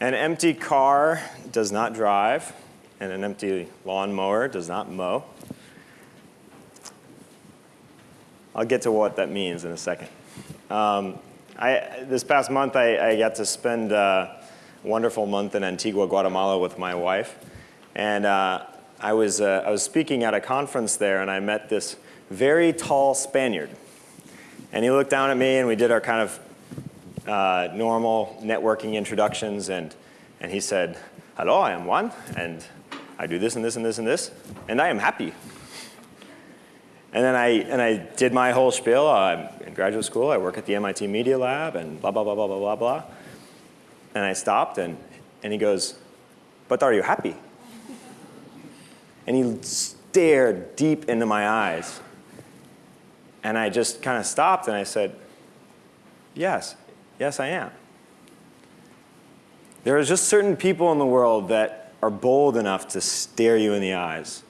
An empty car does not drive, and an empty lawnmower does not mow. I'll get to what that means in a second. Um, I, this past month, I, I got to spend a wonderful month in Antigua, Guatemala with my wife. And uh, I, was, uh, I was speaking at a conference there, and I met this very tall Spaniard. And he looked down at me, and we did our kind of uh, normal networking introductions, and, and he said, hello, I am Juan, and I do this and this and this and this, and I am happy. And then I, and I did my whole spiel. I'm in graduate school. I work at the MIT Media Lab and blah, blah, blah, blah, blah, blah, blah. And I stopped and, and he goes, but are you happy? And he stared deep into my eyes. And I just kind of stopped and I said, yes, yes I am. There are just certain people in the world that are bold enough to stare you in the eyes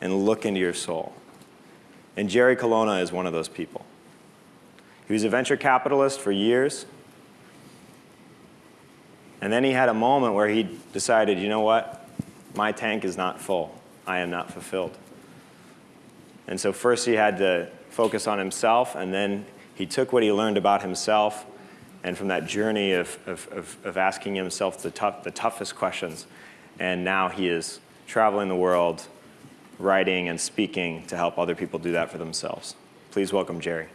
and look into your soul. And Jerry Colonna is one of those people. He was a venture capitalist for years. And then he had a moment where he decided, you know what? My tank is not full. I am not fulfilled. And so first he had to focus on himself, and then he took what he learned about himself, and from that journey of, of, of, of asking himself the, tough, the toughest questions, and now he is traveling the world writing and speaking to help other people do that for themselves. Please welcome Jerry.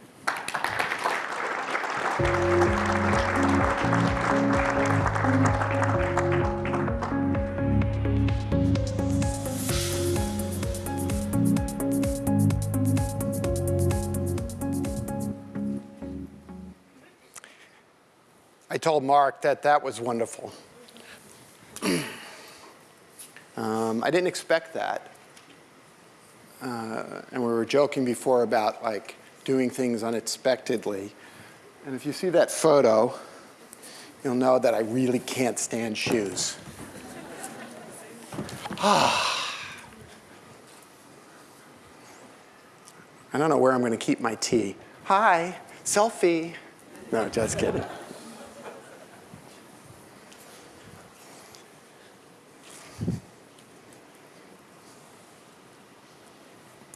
I told Mark that that was wonderful. um, I didn't expect that uh, and we were joking before about like doing things unexpectedly. And if you see that photo, you'll know that I really can't stand shoes. Ah. I don't know where I'm going to keep my tea. Hi, selfie. No, just kidding.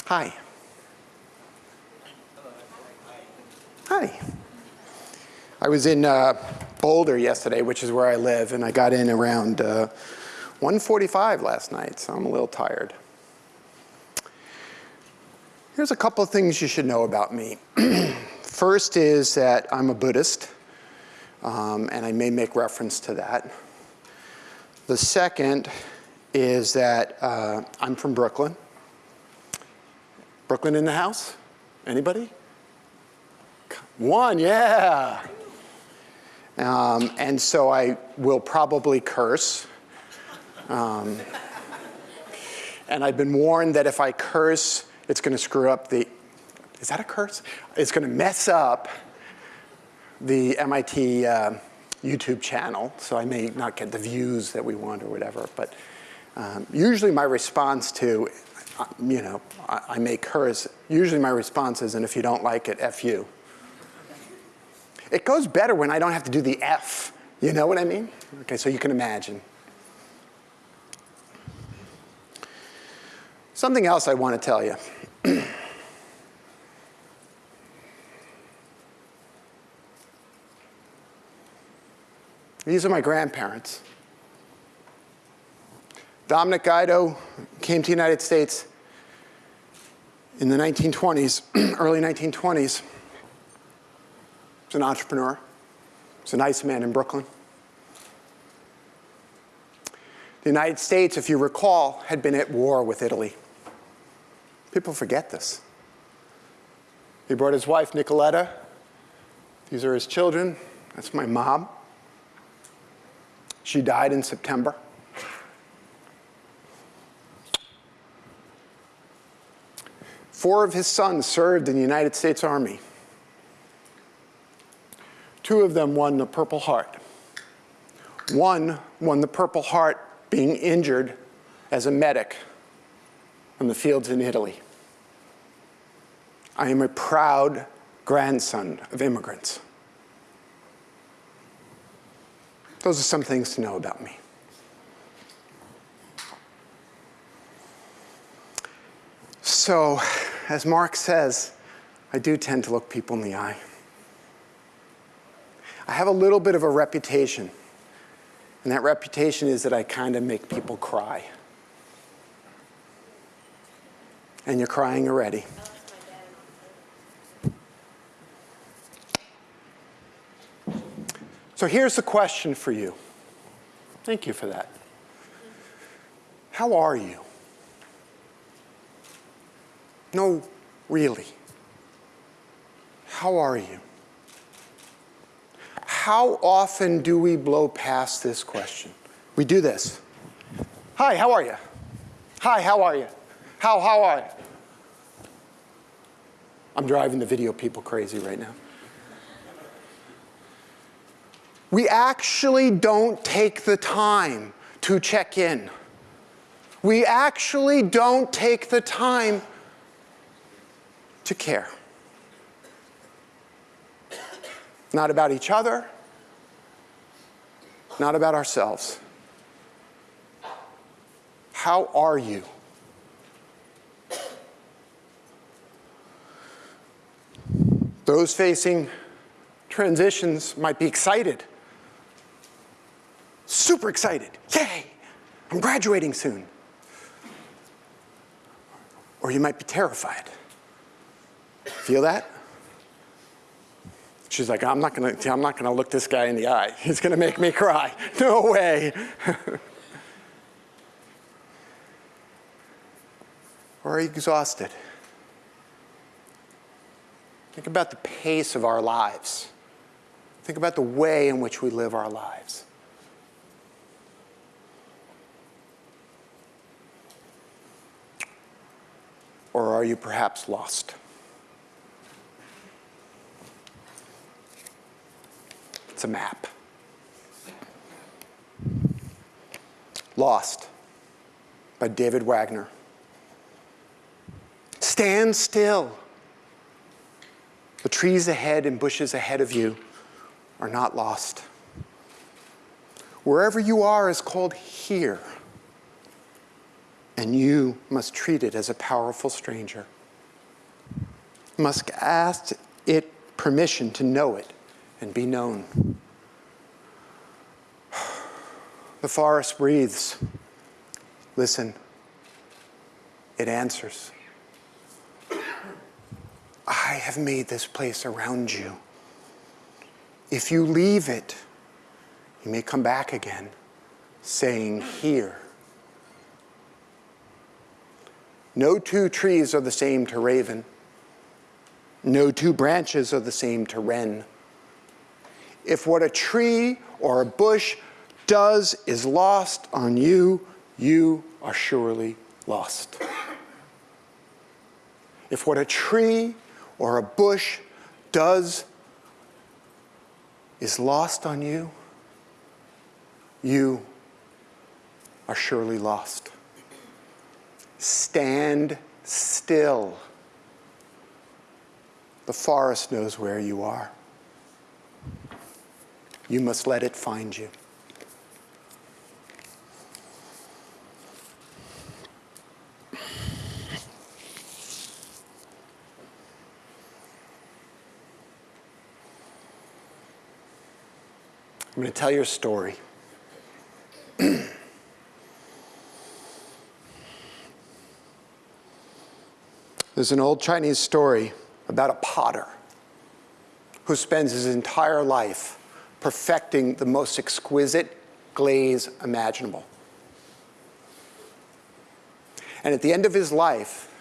Hi. Hi. I was in uh, Boulder yesterday, which is where I live, and I got in around uh, 1.45 last night, so I'm a little tired. Here's a couple of things you should know about me. First is that I'm a Buddhist, um, and I may make reference to that. The second is that uh, I'm from Brooklyn. Brooklyn in the house? Anybody? One, yeah. Um, and so I will probably curse. Um, and I've been warned that if I curse, it's going to screw up the, is that a curse? It's going to mess up the MIT uh, YouTube channel, so I may not get the views that we want or whatever. But um, usually my response to you know, I, I make hers. Usually my response is, and if you don't like it, F you. It goes better when I don't have to do the F. You know what I mean? Okay, so you can imagine. Something else I want to tell you. These are my grandparents. Dominic Guido came to the United States in the 1920s, early 1920s. He's an entrepreneur. He's a nice man in Brooklyn. The United States, if you recall, had been at war with Italy. People forget this. He brought his wife, Nicoletta. These are his children. That's my mom. She died in September. Four of his sons served in the United States Army. Two of them won the Purple Heart. One won the Purple Heart being injured as a medic on the fields in Italy. I am a proud grandson of immigrants. Those are some things to know about me. So, as Mark says, I do tend to look people in the eye. I have a little bit of a reputation, and that reputation is that I kind of make people cry. And you're crying already. So here's the question for you. Thank you for that. How are you? No, really. How are you? How often do we blow past this question? We do this. Hi, how are you? Hi, how are you? How, how are you? I'm driving the video people crazy right now. We actually don't take the time to check in. We actually don't take the time to care. Not about each other, not about ourselves. How are you? Those facing transitions might be excited. Super excited. Yay! I'm graduating soon. Or you might be terrified. Feel that? She's like, I'm not gonna, I'm not gonna look this guy in the eye. He's gonna make me cry. No way. or are you exhausted? Think about the pace of our lives. Think about the way in which we live our lives. Or are you perhaps lost? It's a map. Lost by David Wagoner. Stand still. The trees ahead and bushes ahead of you are not lost. Wherever you are is called here, and you must treat it as a powerful stranger. You must ask it permission to know it and be known. The forest breathes. Listen, it answers. I have made this place around you. If you leave it, you may come back again, saying, Here. No two trees are the same to raven. No two branches are the same to wren. If what a tree or a bush does is lost on you, you are surely lost. If what a tree or a bush does is lost on you, you are surely lost. Stand still. The forest knows where you are. You must let it find you. I'm going to tell you a story. There's an old Chinese story about a potter who spends his entire life perfecting the most exquisite glaze imaginable. And at the end of his life,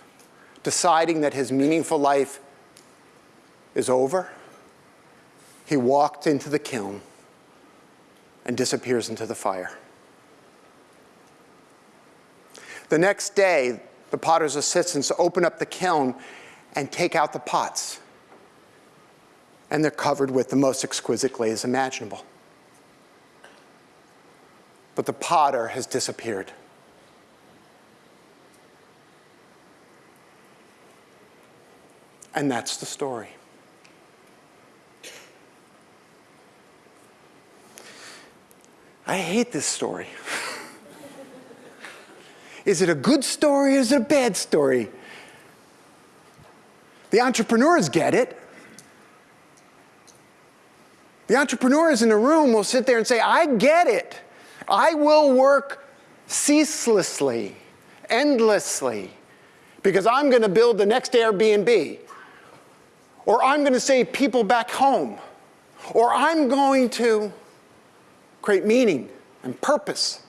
deciding that his meaningful life is over, he walked into the kiln and disappears into the fire. The next day, the potter's assistants open up the kiln and take out the pots and they're covered with the most exquisite glaze imaginable. But the potter has disappeared. And that's the story. I hate this story. is it a good story or is it a bad story? The entrepreneurs get it. The entrepreneurs in the room will sit there and say, I get it. I will work ceaselessly, endlessly, because I'm going to build the next Airbnb. Or I'm going to save people back home. Or I'm going to create meaning and purpose.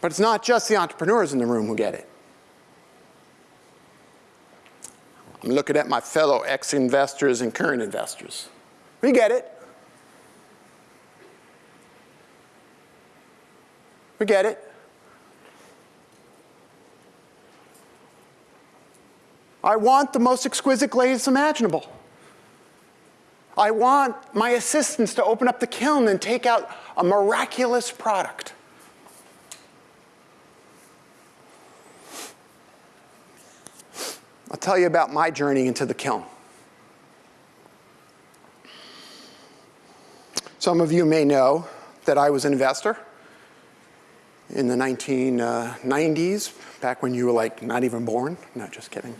But it's not just the entrepreneurs in the room who get it. I'm looking at my fellow ex-investors and current investors. We get it. We get it. I want the most exquisite glaze imaginable. I want my assistants to open up the kiln and take out a miraculous product. I'll tell you about my journey into the kiln. Some of you may know that I was an investor in the 1990s, uh, back when you were like not even born. No, just kidding.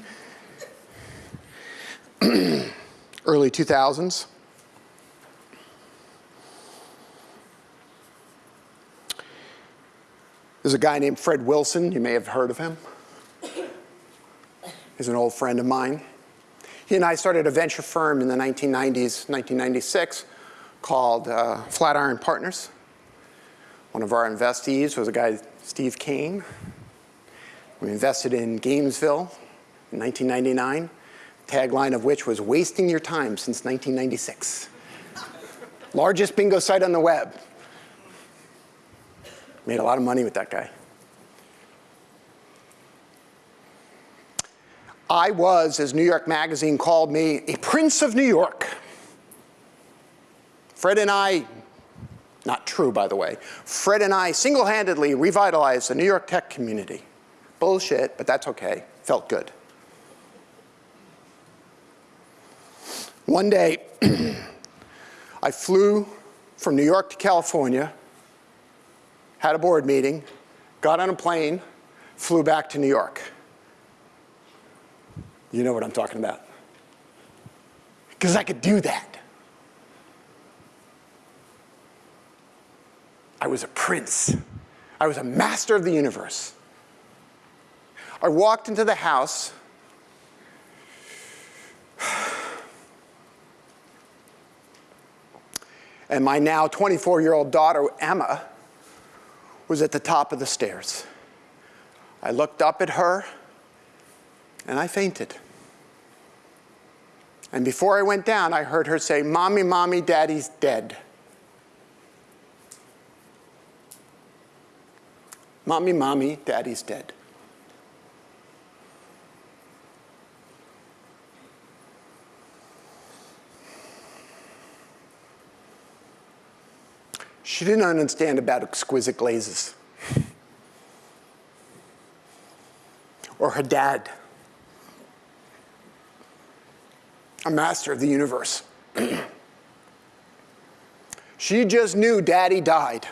Early 2000s. There's a guy named Fred Wilson. You may have heard of him. He's an old friend of mine. He and I started a venture firm in the 1990s, 1996, called uh, Flatiron Partners. One of our investees was a guy, Steve Kane. We invested in Gamesville in 1999, tagline of which was wasting your time since 1996. Largest bingo site on the web. Made a lot of money with that guy. I was, as New York Magazine called me, a prince of New York. Fred and I, not true by the way, Fred and I single-handedly revitalized the New York tech community. Bullshit, but that's okay, felt good. One day, I flew from New York to California, had a board meeting, got on a plane, flew back to New York. You know what I'm talking about. Because I could do that. I was a prince. I was a master of the universe. I walked into the house. And my now 24-year-old daughter, Emma, was at the top of the stairs. I looked up at her and I fainted. And before I went down, I heard her say, Mommy, Mommy, Daddy's dead. Mommy, Mommy, Daddy's dead. She didn't understand about exquisite glazes. or her dad a master of the universe. she just knew daddy died.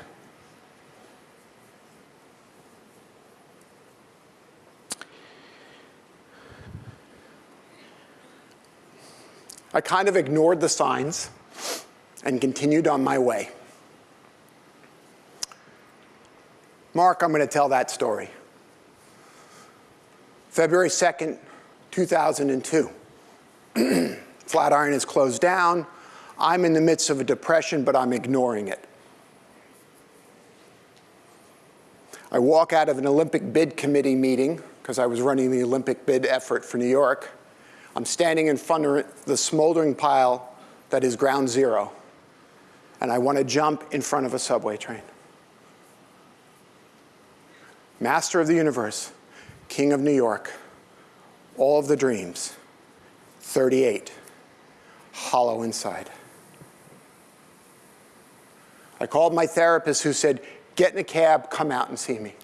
I kind of ignored the signs and continued on my way. Mark, I'm going to tell that story. February 2nd, 2002. Flatiron is closed down. I'm in the midst of a depression, but I'm ignoring it. I walk out of an Olympic bid committee meeting, because I was running the Olympic bid effort for New York. I'm standing in front of the smoldering pile that is ground zero, and I want to jump in front of a subway train. Master of the universe, king of New York, all of the dreams, 38 hollow inside. I called my therapist who said, get in a cab, come out and see me.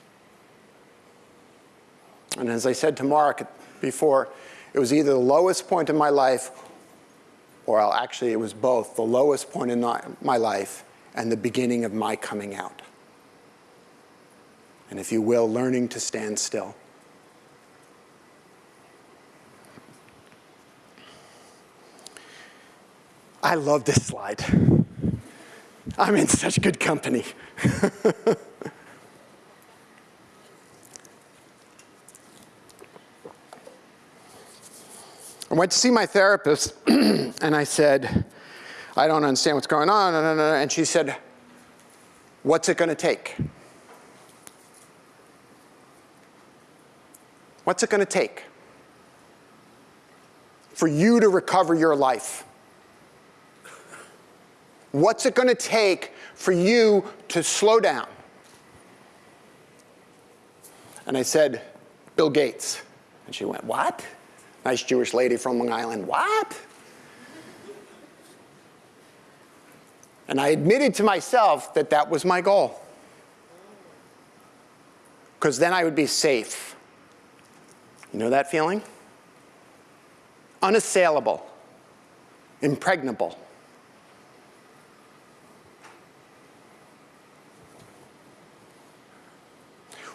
And as I said to Mark before, it was either the lowest point in my life or actually it was both, the lowest point in my life and the beginning of my coming out. And if you will, learning to stand still. I love this slide. I'm in such good company. I went to see my therapist and I said, I don't understand what's going on. And she said, What's it going to take? What's it going to take for you to recover your life? What's it going to take for you to slow down? And I said, Bill Gates. And she went, What? Nice Jewish lady from Long Island. What? And I admitted to myself that that was my goal. Because then I would be safe. You know that feeling? Unassailable, impregnable.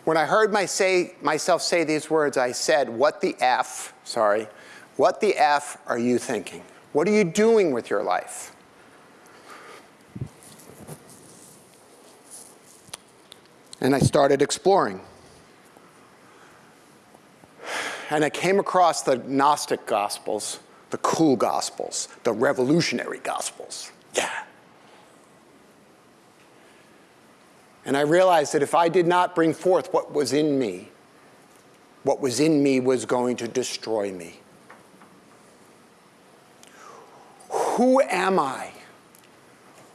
When I heard my say, myself say these words, I said, What the F, sorry, what the F are you thinking? What are you doing with your life? And I started exploring. And I came across the Gnostic Gospels, the cool Gospels, the revolutionary Gospels. Yeah. And I realized that if I did not bring forth what was in me, what was in me was going to destroy me. Who am I?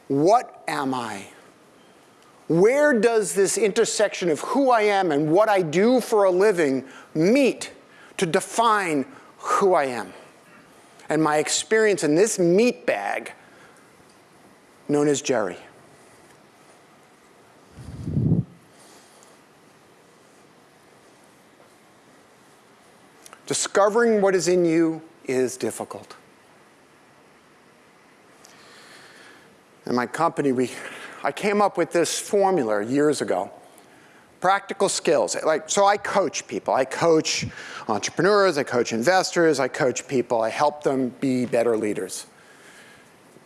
What am I? Where does this intersection of who I am and what I do for a living meet to define who I am? And my experience in this meat bag known as Jerry. Discovering what is in you is difficult. In my company, we, I came up with this formula years ago. Practical skills. Like, so I coach people. I coach entrepreneurs, I coach investors, I coach people. I help them be better leaders.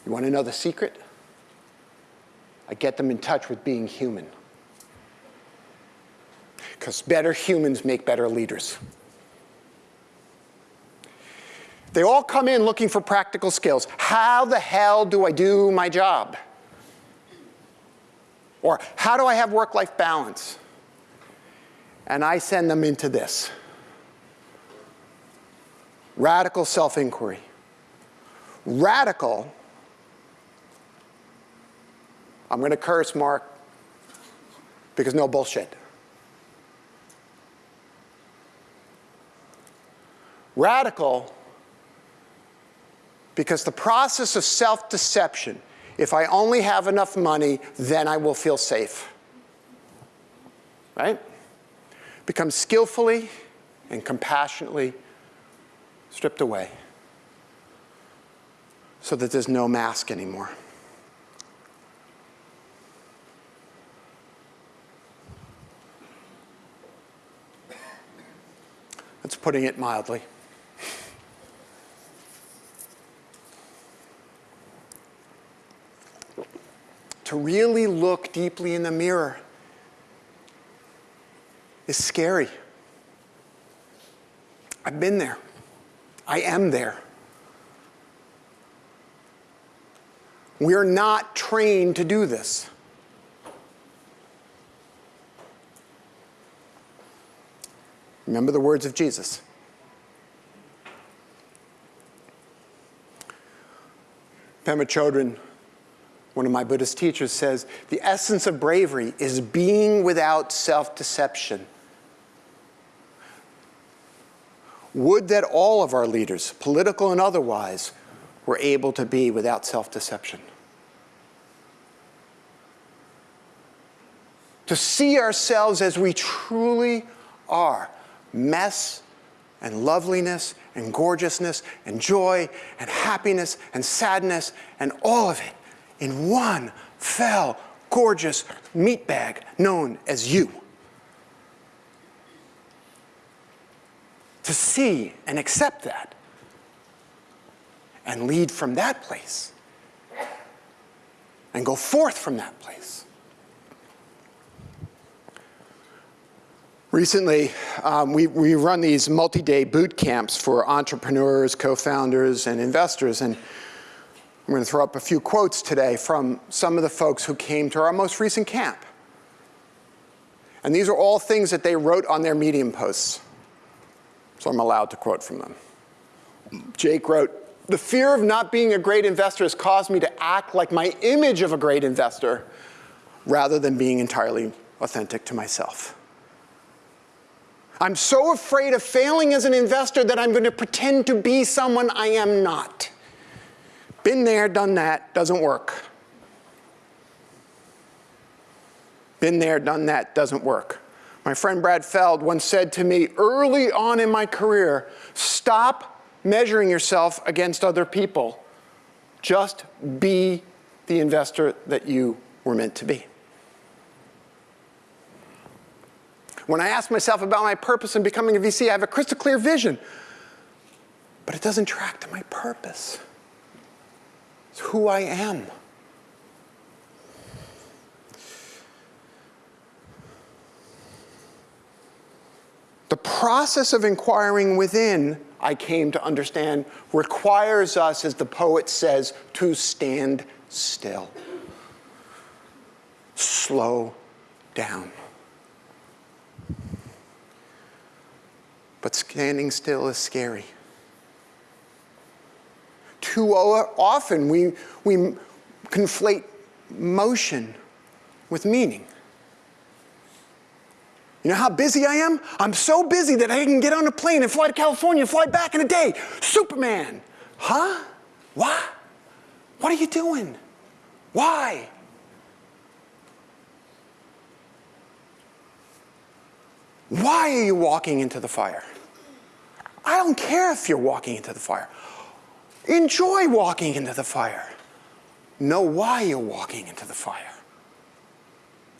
You want to know the secret? I get them in touch with being human. Because better humans make better leaders. They all come in looking for practical skills. How the hell do I do my job? Or how do I have work-life balance? And I send them into this. Radical self-inquiry. Radical, I'm going to curse Mark because no bullshit. Radical because the process of self-deception, if I only have enough money, then I will feel safe. Right? Becomes skillfully and compassionately stripped away so that there's no mask anymore. That's putting it mildly. Really look deeply in the mirror is scary. I've been there. I am there. We're not trained to do this. Remember the words of Jesus. Pema Chodron one of my Buddhist teachers says, the essence of bravery is being without self-deception. Would that all of our leaders, political and otherwise, were able to be without self-deception. To see ourselves as we truly are, mess and loveliness and gorgeousness and joy and happiness and sadness and all of it in one fell, gorgeous meat bag known as you. To see and accept that and lead from that place and go forth from that place. Recently, um, we, we run these multi-day boot camps for entrepreneurs, co-founders, and investors. And I'm going to throw up a few quotes today from some of the folks who came to our most recent camp. And these are all things that they wrote on their Medium posts. So I'm allowed to quote from them. Jake wrote, the fear of not being a great investor has caused me to act like my image of a great investor rather than being entirely authentic to myself. I'm so afraid of failing as an investor that I'm going to pretend to be someone I am not. Been there, done that, doesn't work. Been there, done that, doesn't work. My friend Brad Feld once said to me early on in my career, stop measuring yourself against other people. Just be the investor that you were meant to be. When I ask myself about my purpose in becoming a VC, I have a crystal clear vision, but it doesn't track to my purpose. It's who I am. The process of inquiring within, I came to understand, requires us, as the poet says, to stand still. Slow down. But standing still is scary. Too often we, we conflate motion with meaning. You know how busy I am? I'm so busy that I can get on a plane and fly to California and fly back in a day. Superman. Huh? What? What are you doing? Why? Why are you walking into the fire? I don't care if you're walking into the fire. Enjoy walking into the fire. Know why you're walking into the fire.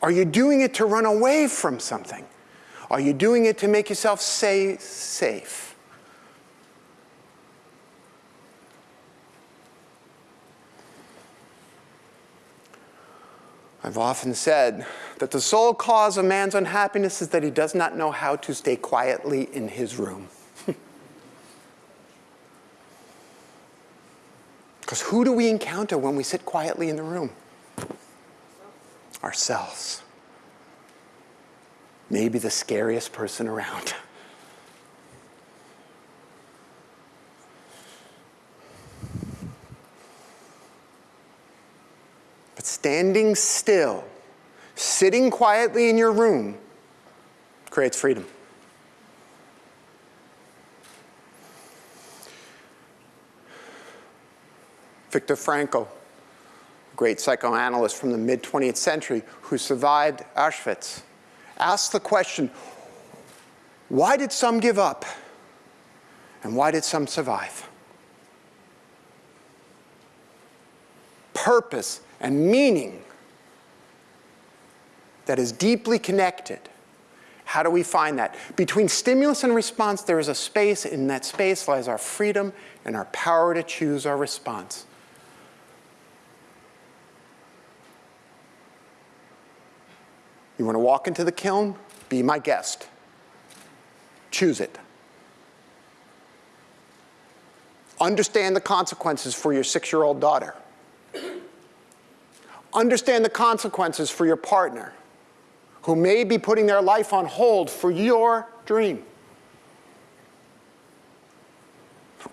Are you doing it to run away from something? Are you doing it to make yourself say safe? I've often said that the sole cause of man's unhappiness is that he does not know how to stay quietly in his room. Because who do we encounter when we sit quietly in the room? Ourselves maybe the scariest person around. But standing still, sitting quietly in your room, creates freedom. Viktor Frankl, a great psychoanalyst from the mid 20th century who survived Auschwitz, asked the question, why did some give up? And why did some survive? Purpose and meaning that is deeply connected. How do we find that? Between stimulus and response, there is a space. In that space lies our freedom and our power to choose our response. You want to walk into the kiln? Be my guest. Choose it. Understand the consequences for your six-year-old daughter. Understand the consequences for your partner who may be putting their life on hold for your dream.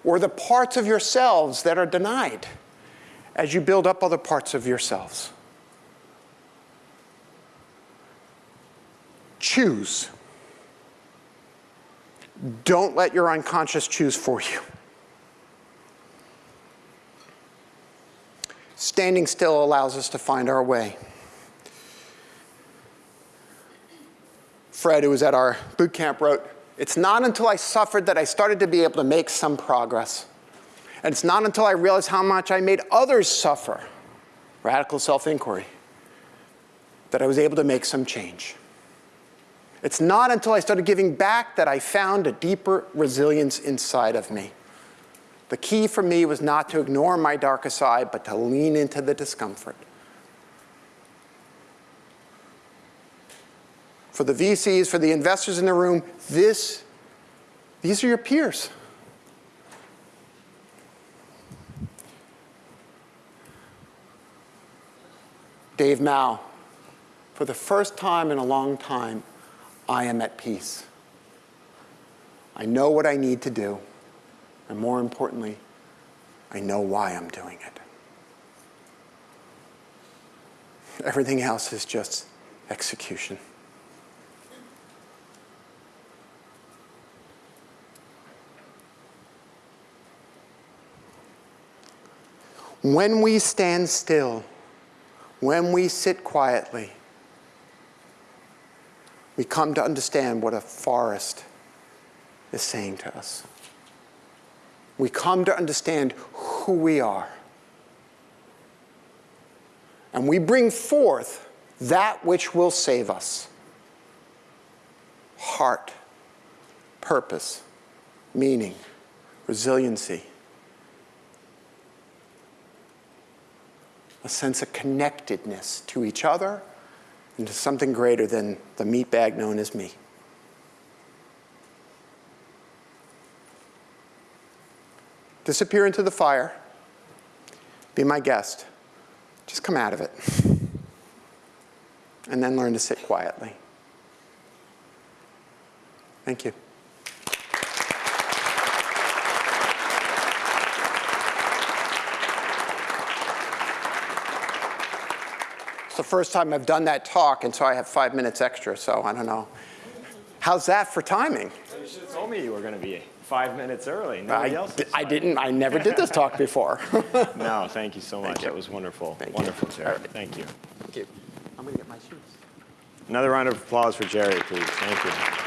Or the parts of yourselves that are denied as you build up other parts of yourselves. Choose. Don't let your unconscious choose for you. Standing still allows us to find our way. Fred, who was at our boot camp, wrote, It's not until I suffered that I started to be able to make some progress. And it's not until I realized how much I made others suffer, radical self-inquiry, that I was able to make some change. It's not until I started giving back that I found a deeper resilience inside of me. The key for me was not to ignore my darker side, but to lean into the discomfort. For the VCs, for the investors in the room, this, these are your peers. Dave Mao, for the first time in a long time, I am at peace. I know what I need to do, and more importantly, I know why I'm doing it. Everything else is just execution. When we stand still, when we sit quietly, we come to understand what a forest is saying to us. We come to understand who we are. And we bring forth that which will save us heart, purpose, meaning, resiliency, a sense of connectedness to each other and to something greater than the meat bag known as me. Disappear into the fire. Be my guest. Just come out of it. And then learn to sit quietly. Thank you. It's the first time I've done that talk, and so I have five minutes extra, so I don't know. How's that for timing? You should have told me you were going to be five minutes early. I, else is I didn't, I never did this talk before. No, thank you so much. you. That was wonderful. Thank you. wonderful, Jerry. All right. Thank you. Thank you. I'm gonna get my shoes. Another round of applause for Jerry, please. Thank you.